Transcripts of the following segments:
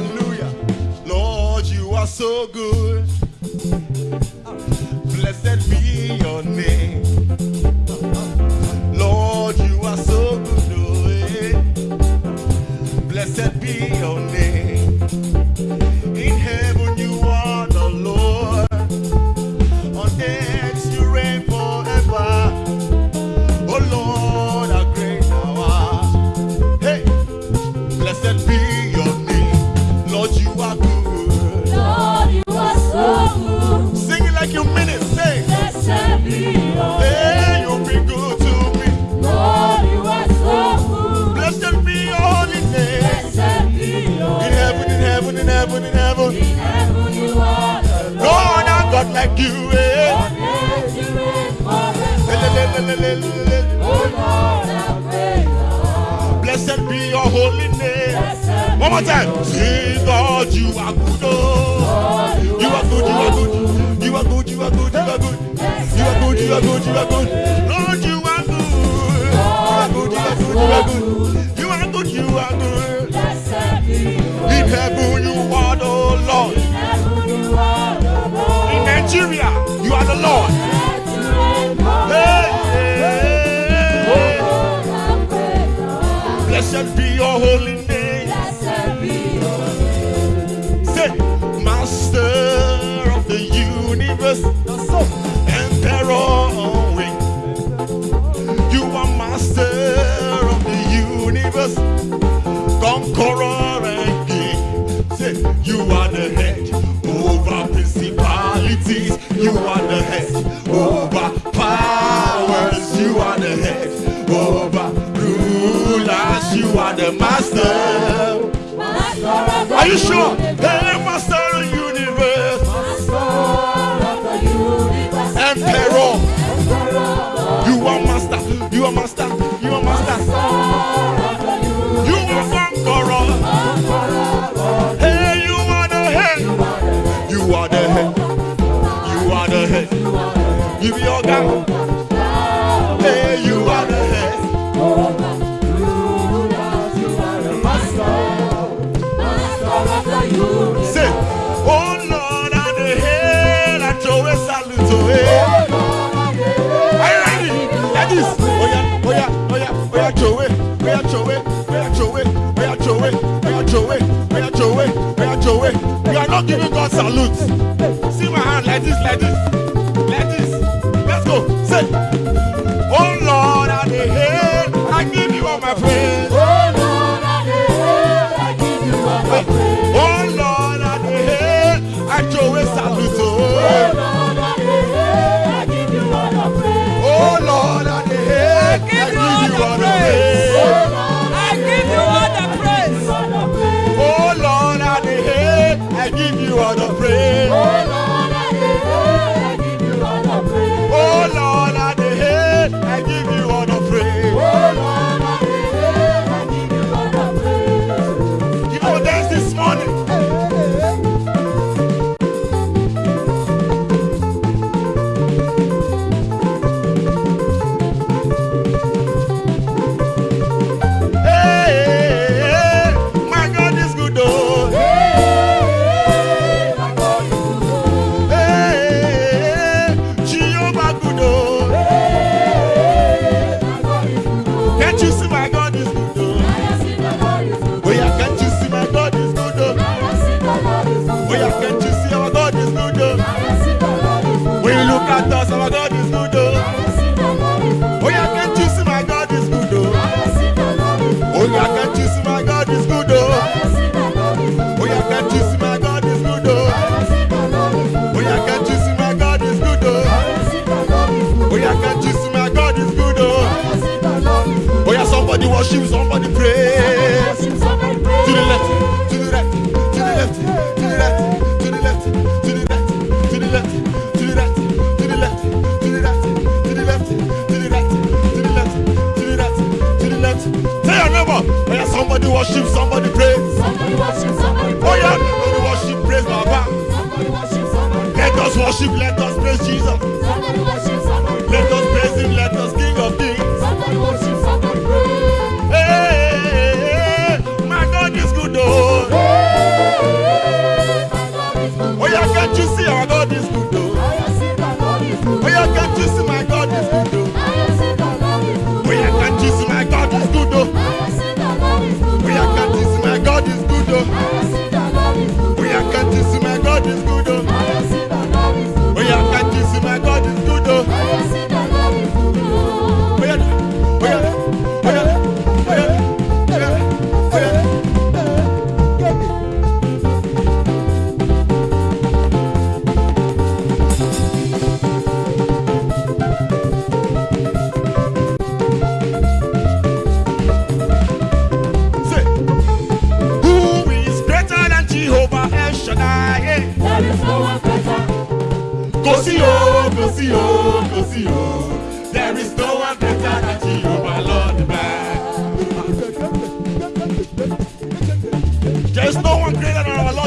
Hallelujah. Lord, you are so good. Le, le, le, le. Oh Lord, how great thou art. Blessed be your holy name. One more time. Say, God, you are good. Oh. Lord, You are good, you are good. You are good, you are good, you are good. You are good, you are good, you are good. Lord, you are good. You are good, you are good, you are good. You are good, you are good. In heaven, you are the Lord. In heaven you are. In Nigeria, you are the Lord. Blessed be your holy name. Say, Master of the universe, Emperor wing. You are Master of the universe, Conqueror and King. Say, you are You are the master. Master the Are you sure? Hey, master of the universe, Master of the universe. emperor. Emperor. You are master. You are master. You are master. Master of the universe. You are conqueror. Hey, you are the head. You are the head. You are the head. You be your God. Giving God salute. See my hand like this, like this, see my God oh? Yeah, somebody worship,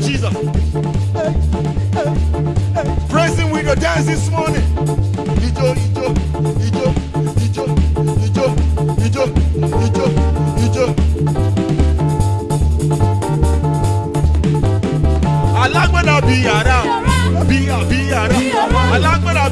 Jesus. Praise him with your dance this morning. Ijo, ijo, ijo, ijo, ijo, ijo, ijo, ijo. Alágbádá bí yàrá,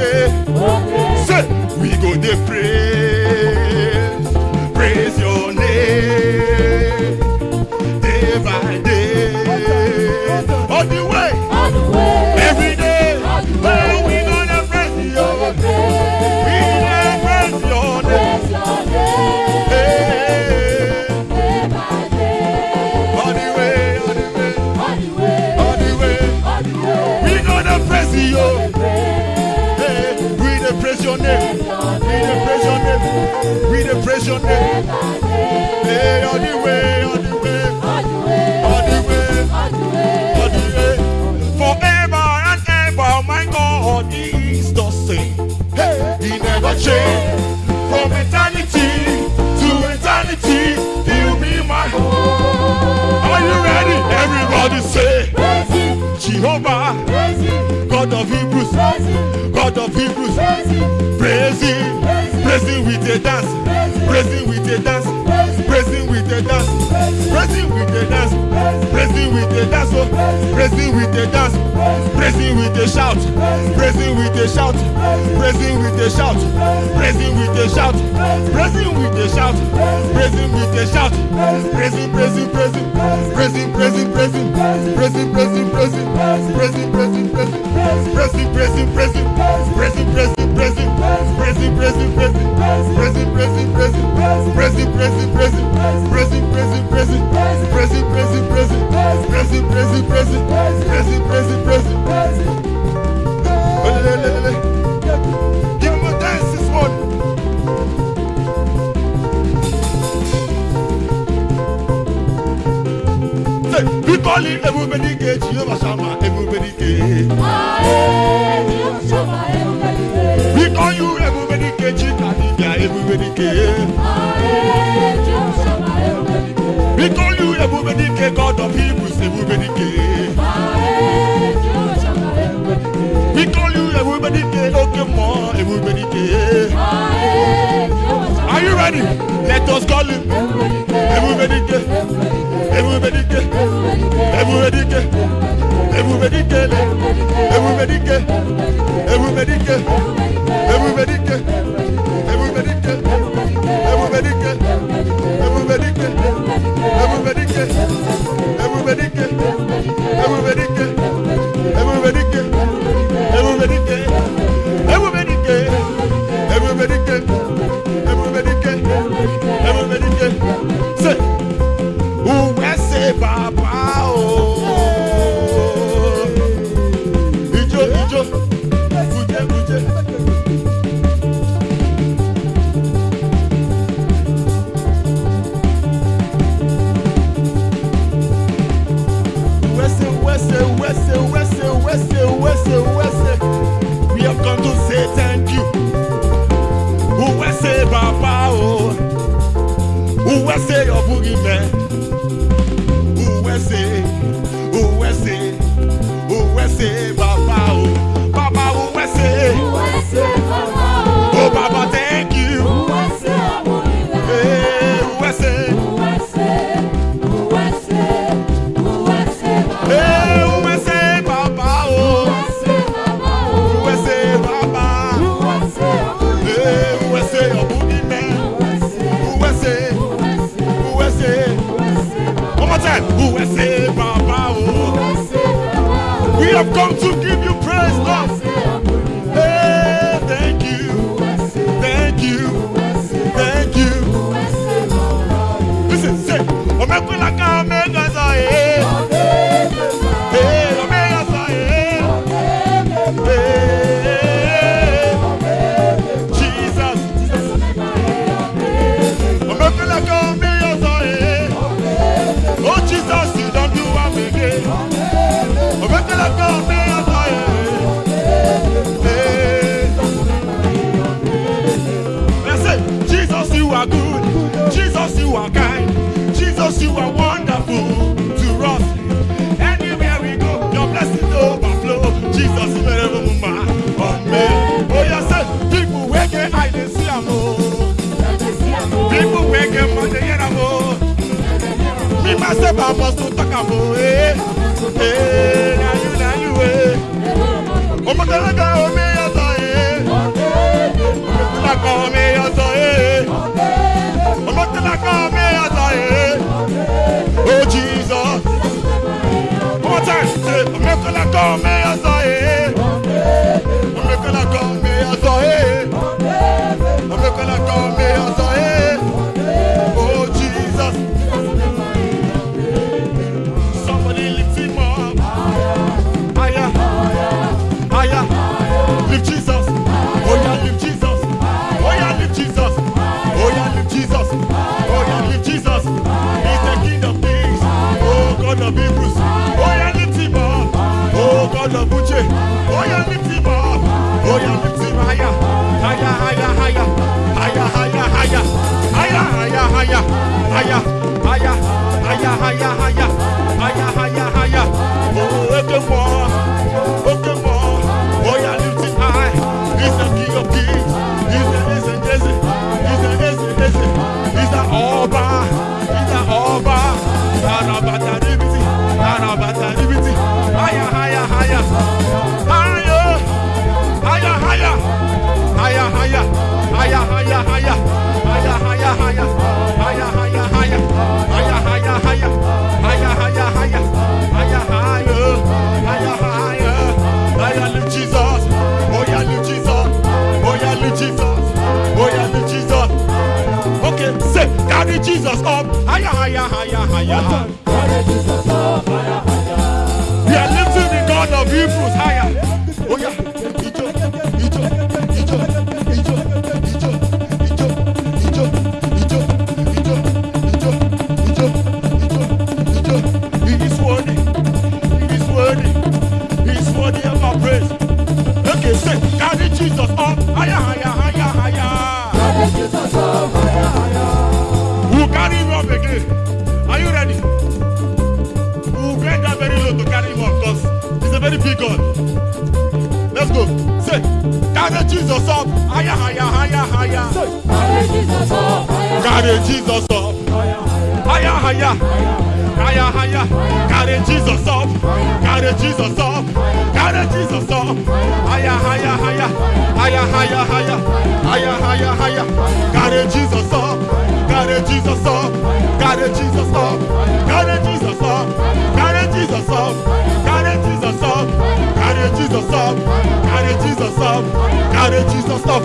Say we go dey praise. Praise your name. Day by day. Your name. Hey, all the way, all the way, all the way, all the way. Forever and ever, my God is the same. He never changed. From eternity to eternity, He'll be my home. Are you ready? Everybody say, Jehovah, God of Hebrews, God of Hebrews. Praise him, praise him with a dance, a dance, praise him with a dance, praise him with a dance, praise him with a dance, oh, him with a dance, praise him with a shout, praise him with a shout, praise him with a shout, praise him with a shout, praise him with a shout, praise him with a shout, praise him, praise him, praise him, praise him, praise him, praise him, praise him, praise him, praise him, praise him, praise him, praise him, praise him, praise him, Are you ready? Let us call him. Everybody, everybody, everybody, everybody, everybody, everybody, everybody, everybody, If I to talk about now you, now you, eh. Oh, my God, oh, me, oh, me, Oh, my God, me, Oh, Jesus. Time. Oh, my God, like, oh, me, higher, higher, higher, higher, higher. higher, higher, higher. mighty God. Let's go. Say, carry Jesus up. Higher, higher, higher, higher. Carry Jesus up. Carry Jesus up. Higher, higher. Higher, higher. Carry Jesus up. Carry Jesus up. Carry Jesus up. Higher, higher, higher. Higher, higher, higher. Higher, higher, higher. Carry Jesus up. Gotta Jesus up. Gotta Jesus up. Gotta Jesus up. Gotta Jesus up. Gotta Jesus up. Gotta Jesus up. Gotta Jesus up. Gotta Jesus up.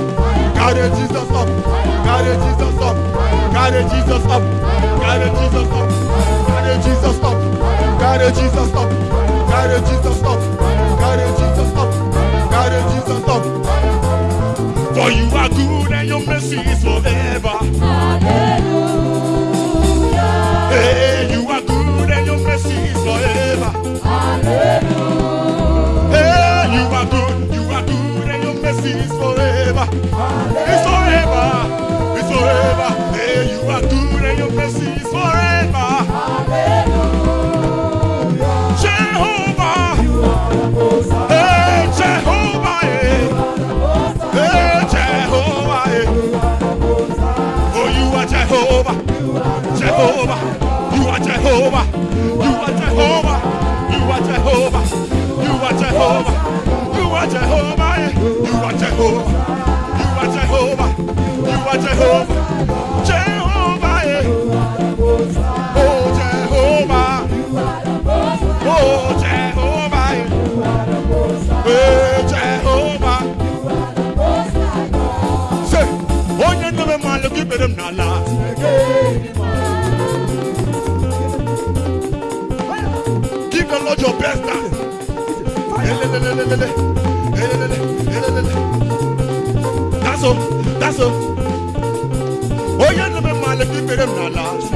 Gotta Jesus up. Gotta Jesus up. Gotta Jesus up. Gotta Jesus up. Gotta Jesus up. Gotta Jesus up. Gotta Jesus up. Jehovah. You are Jehovah. You are Jehovah. You are Jehovah. You are Jehovah. You are Jehovah. You are Jehovah. You are Jehovah. That's all, that's all. Oh, yeah, no, my life, you're better than last.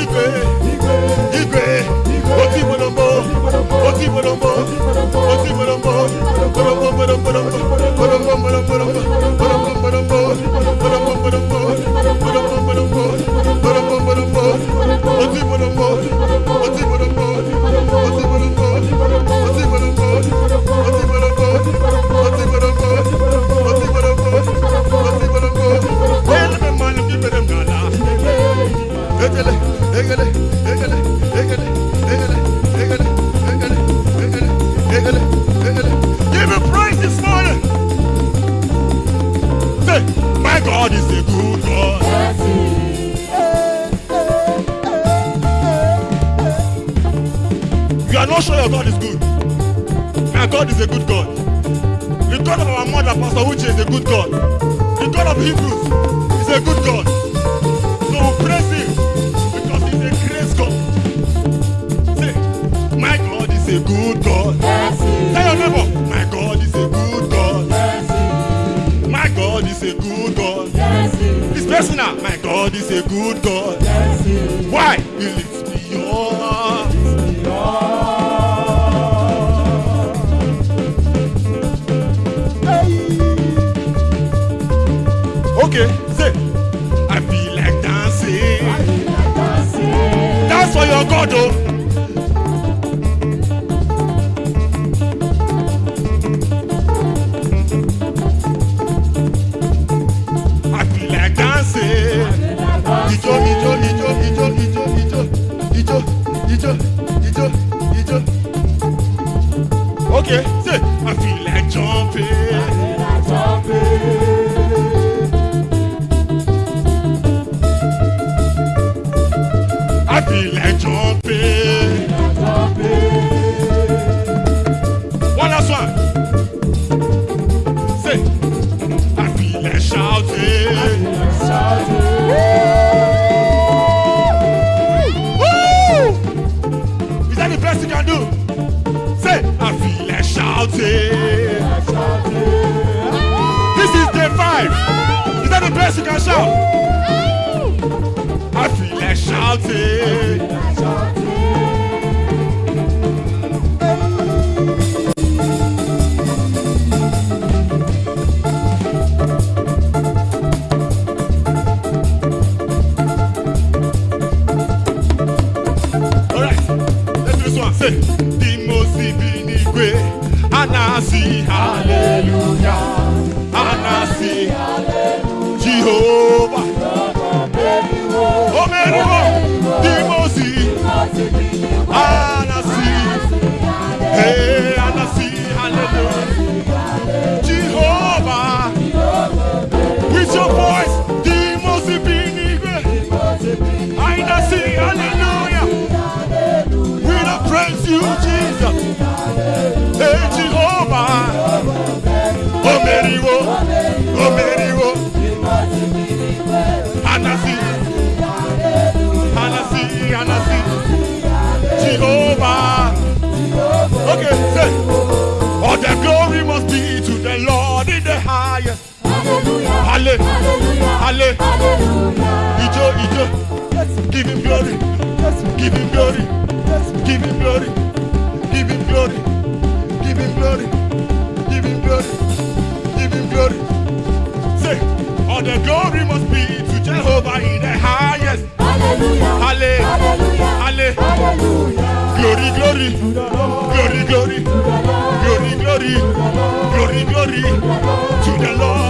Igwe, Igwe, Oti Bolombo, Oti Bolombo, Oti Bolombo, Bolombo, Bolombo, Bolombo, God is a good God. You are not sure your God is good. My God is a good God. The God of our mother, Pastor Uche, is a good God. The God of Hebrews is a good God. So we praise him because he's a grace God. Say, my God is a good God. Tell your neighbor, my God is a good God. My God is a good God. It's personal. My God is a good God. Why? He lifts me up. Okay, say, I feel like dancing. Dance for your God, oh. I feel like jumping. igwe dị mma osimiri n'igwe a na-asị hale you, Jesus. Hey, Jehovah. Omeriwo, Omeriwo. Anasi, Anasi, Anasi. Jehovah. Okay, say. All the glory must be to the Lord in the highest. Hallelujah. Hallelujah. Hallelujah. Hallelujah. Ijo, Ijo. Give him glory. Give him glory. Give him glory. Give him glory. Give him glory. Give him glory. Give him glory. Say, all the glory must be to Jehovah in the highest. Hallelujah. Halle, Hallelujah. Hallelujah. Glory, glory. Glory, glory. Glory, glory. Glory, glory. To the Lord.